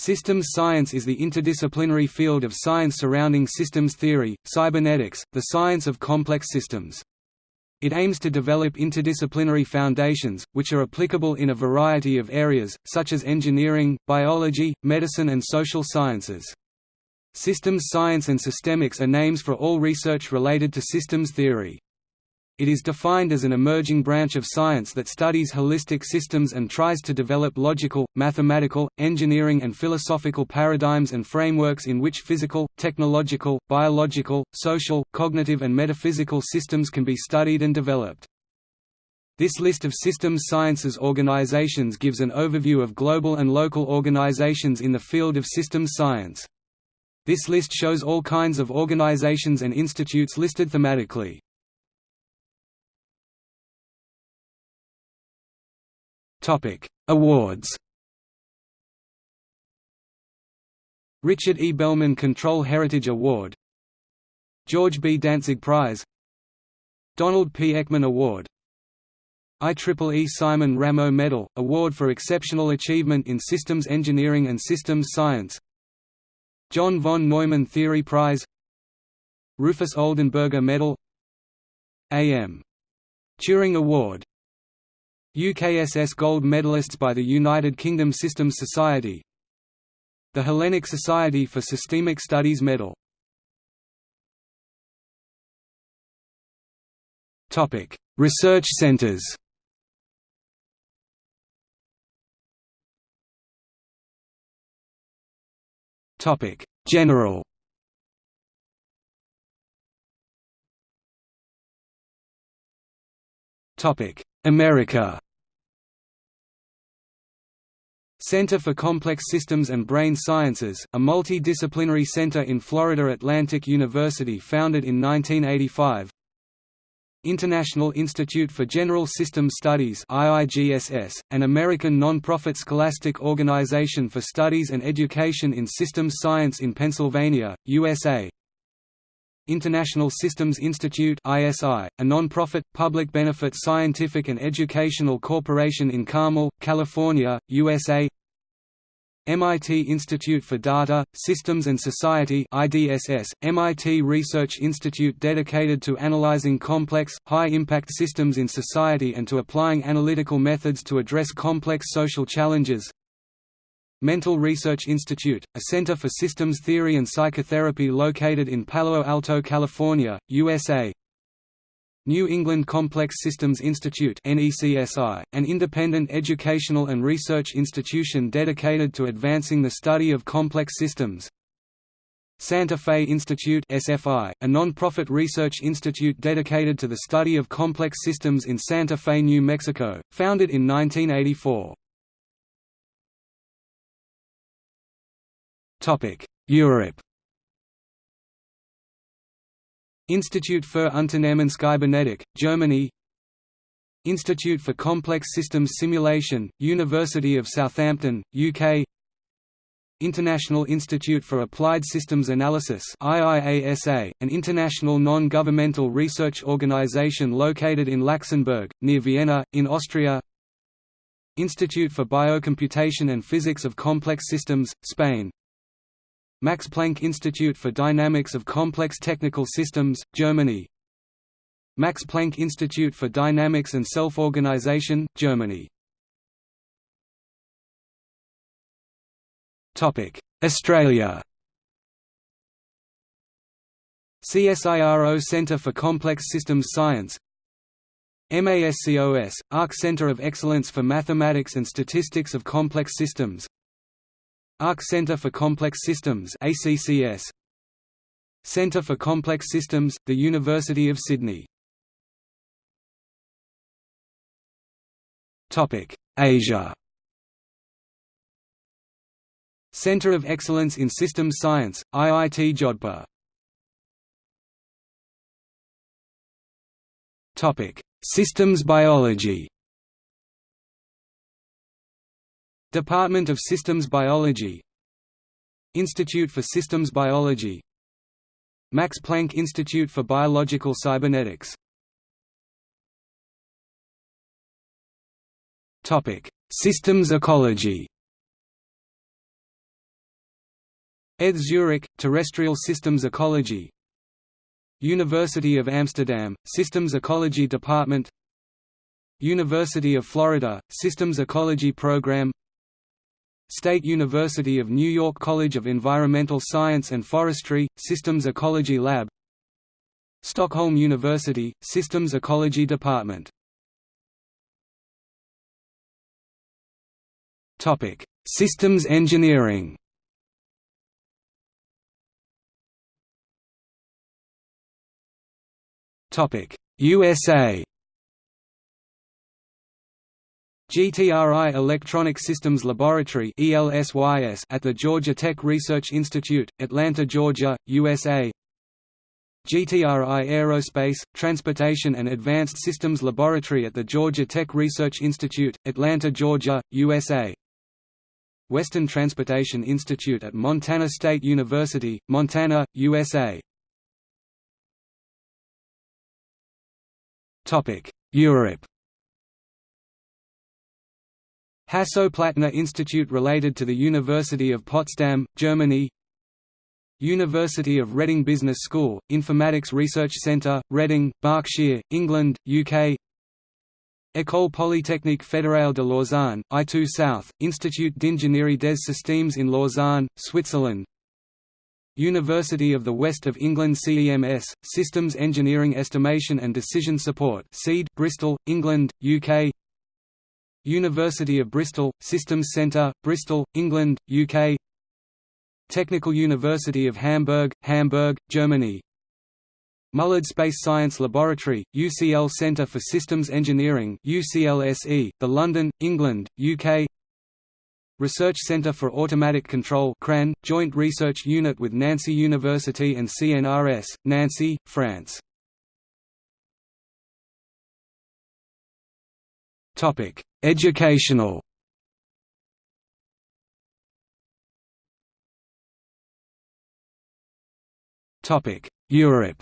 Systems science is the interdisciplinary field of science surrounding systems theory, cybernetics, the science of complex systems. It aims to develop interdisciplinary foundations, which are applicable in a variety of areas, such as engineering, biology, medicine and social sciences. Systems science and systemics are names for all research related to systems theory. It is defined as an emerging branch of science that studies holistic systems and tries to develop logical, mathematical, engineering and philosophical paradigms and frameworks in which physical, technological, biological, social, cognitive and metaphysical systems can be studied and developed. This list of systems sciences organizations gives an overview of global and local organizations in the field of systems science. This list shows all kinds of organizations and institutes listed thematically. Awards. Richard E. Bellman Control Heritage Award George B. Dantzig Prize Donald P. Eckman Award IEEE Simon Ramo Medal, Award for Exceptional Achievement in Systems Engineering and Systems Science John von Neumann Theory Prize Rufus Oldenburger Medal A.M. Turing Award UKSS Gold Medalists by the United Kingdom Systems Society. The Hellenic Society for Systemic Studies Medal. Research centres General. America Center for Complex Systems and Brain Sciences, a multidisciplinary center in Florida Atlantic University founded in 1985 International Institute for General System Studies IIGSS, an American non-profit scholastic organization for studies and education in systems science in Pennsylvania, USA International Systems Institute ISI, a non-profit, public-benefit scientific and educational corporation in Carmel, California, USA MIT Institute for Data, Systems and Society IDSS, MIT Research Institute dedicated to analyzing complex, high-impact systems in society and to applying analytical methods to address complex social challenges Mental Research Institute, a center for systems theory and psychotherapy located in Palo Alto, California, USA. New England Complex Systems Institute an independent educational and research institution dedicated to advancing the study of complex systems. Santa Fe Institute SFI, a non-profit research institute dedicated to the study of complex systems in Santa Fe, New Mexico, founded in 1984. Europe Institute für Unternehmenskybernetik, Germany. Institute for Complex Systems Simulation, University of Southampton, UK International Institute for Applied Systems Analysis IIASA, an international non-governmental research organization located in Laxenburg, near Vienna, in Austria. Institute for Biocomputation and Physics of Complex Systems, Spain Max Planck Institute for Dynamics of Complex Technical Systems, Germany. Max Planck Institute for Dynamics and Self-Organization, Germany. Australia. CSIRO Centre for Complex Systems Science. MASCOS, ARC Centre of Excellence for Mathematics and Statistics of Complex Systems ARC Centre for Complex Systems ACCS Centre for Complex Systems, the University of Sydney. Asia. Centre of Excellence in Systems Science, IIT Jodhpur. Systems biology Department of Systems Biology. Institute for Systems Biology. Max Planck Institute for Biological Cybernetics. Systems ecology. ETH Zurich, Terrestrial Systems Ecology. University of Amsterdam, Systems Ecology Department. University of Florida, Systems Ecology Program State University of New York College of Environmental Science and Forestry, Systems Ecology Lab. Stockholm University, Systems Ecology Department. Systems engineering. USA GTRI Electronic Systems Laboratory at the Georgia Tech Research Institute, Atlanta, Georgia, USA GTRI Aerospace, Transportation and Advanced Systems Laboratory at the Georgia Tech Research Institute, Atlanta, Georgia, USA Western Transportation Institute at Montana State University, Montana, USA Europe Hasso-Plattner Institute related to the University of Potsdam, Germany University of Reading Business School, Informatics Research Centre, Reading, Berkshire, England, UK École Polytechnique Fédérale de Lausanne, I2 South, Institut d'Ingénierie des Systèmes in Lausanne, Switzerland University of the West of England CEMS, Systems Engineering Estimation and Decision Support Bristol, England, UK University of Bristol, Systems Centre, Bristol, England, UK Technical University of Hamburg, Hamburg, Germany. Mullard Space Science Laboratory, UCL Centre for Systems Engineering UCLSE, The London, England, UK Research Centre for Automatic Control CRAN, Joint Research Unit with Nancy University and CNRS, Nancy, France Topic: Educational. Topic: Europe.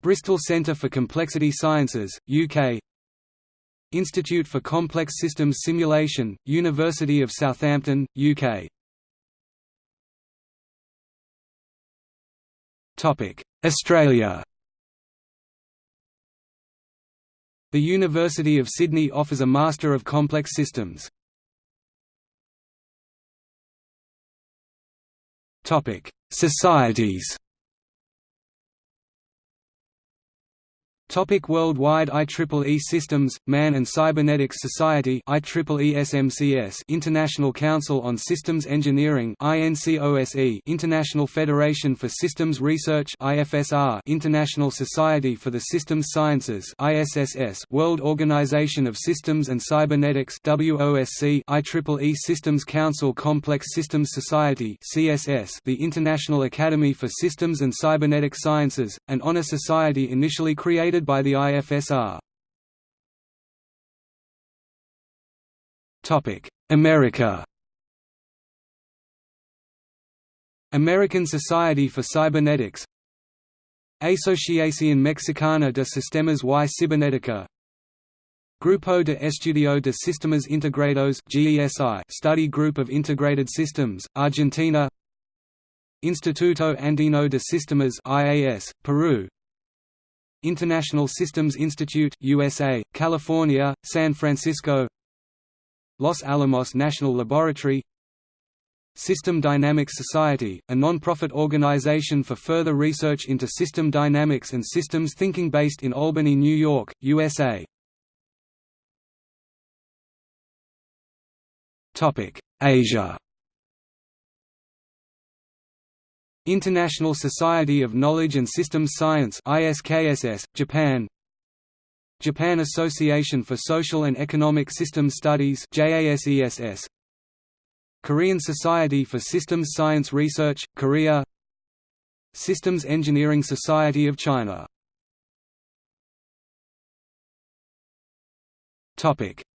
Bristol Centre for Complexity Sciences, UK Institute for Complex Systems Simulation, University of Southampton, UK Australia The University of Sydney offers a Master of Complex Systems. Societies Topic worldwide IEEE Systems, Man and Cybernetics Society IEEE International Council on Systems Engineering International Federation for Systems Research International Society for the Systems Sciences World Organization of Systems and Cybernetics IEEE Systems Council Complex Systems Society The International Academy for Systems and Cybernetic Sciences, an honor society initially created by the IFSR. America. American Society for Cybernetics. Asociación Mexicana de Sistemas y Cibernética. Grupo de Estudio de Sistemas Integrados GESI Study Group of Integrated Systems, Argentina. Instituto Andino de Sistemas IAS, Peru International Systems Institute USA, California, San Francisco Los Alamos National Laboratory System Dynamics Society, a non-profit organization for further research into system dynamics and systems thinking based in Albany, New York, USA. Asia International Society of Knowledge and Systems Science ISKSS, Japan. Japan Association for Social and Economic Systems Studies JASESS Korean Society for Systems Science Research, Korea. Systems Engineering Society of China.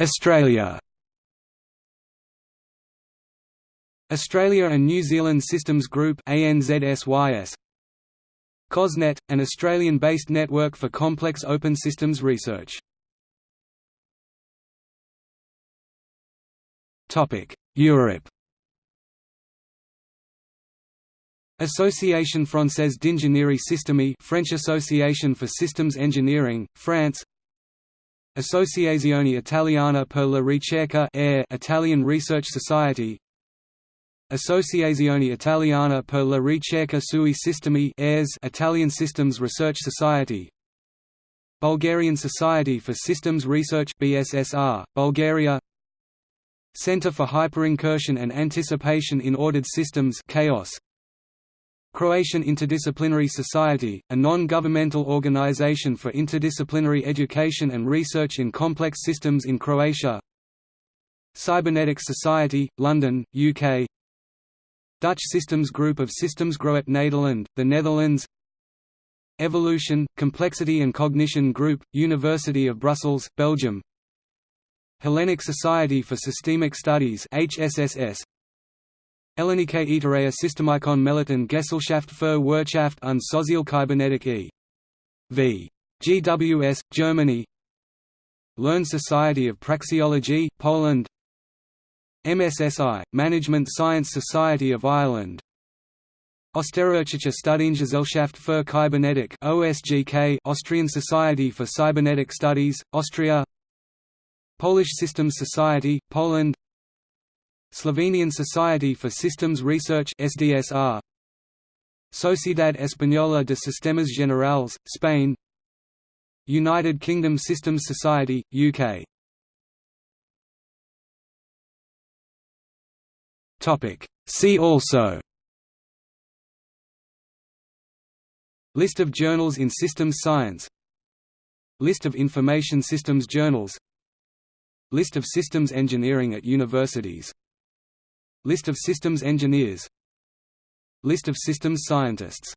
Australia Australia and New Zealand Systems Group COSNET, an Australian-based network for complex open systems research. Europe. Association Française d'Ingénierie Systémique French Association for Systems Engineering, France. Associazione Italiana per la Ricerca Italian Research Society Associazione Italiana per la Ricerca sui Sistemi Italian Systems Research Society. Bulgarian Society for Systems Research BSSR, Bulgaria. Center for Hyperincursion and Anticipation in Ordered Systems Chaos. Croatian Interdisciplinary Society, a non-governmental organization for interdisciplinary education and research in complex systems in Croatia. Cybernetics Society, London, UK Dutch Systems Group of Systems Groep Nederland, the Netherlands. Evolution, Complexity and Cognition Group, University of Brussels, Belgium. Hellenic Society for Systemic Studies HSSS Ellenike Iterea Systemikon Meliten Gesellschaft für Wirtschaft und Sozialkybernetik e.V. GWS, Germany. Learn Society of Praxeology, Poland MSSI, Management Science Society of Ireland. Österreichische Studiengesellschaft für Kybernetik OSGK Austrian Society for Cybernetic Studies, Austria. Polish Systems Society, Poland. Slovenian Society for Systems Research SDSR Sociedad Española de Sistemas Generales, Spain. United Kingdom Systems Society, UK See also. List of journals in systems science. List of information systems journals. List of systems engineering at universities. List of systems engineers. List of systems scientists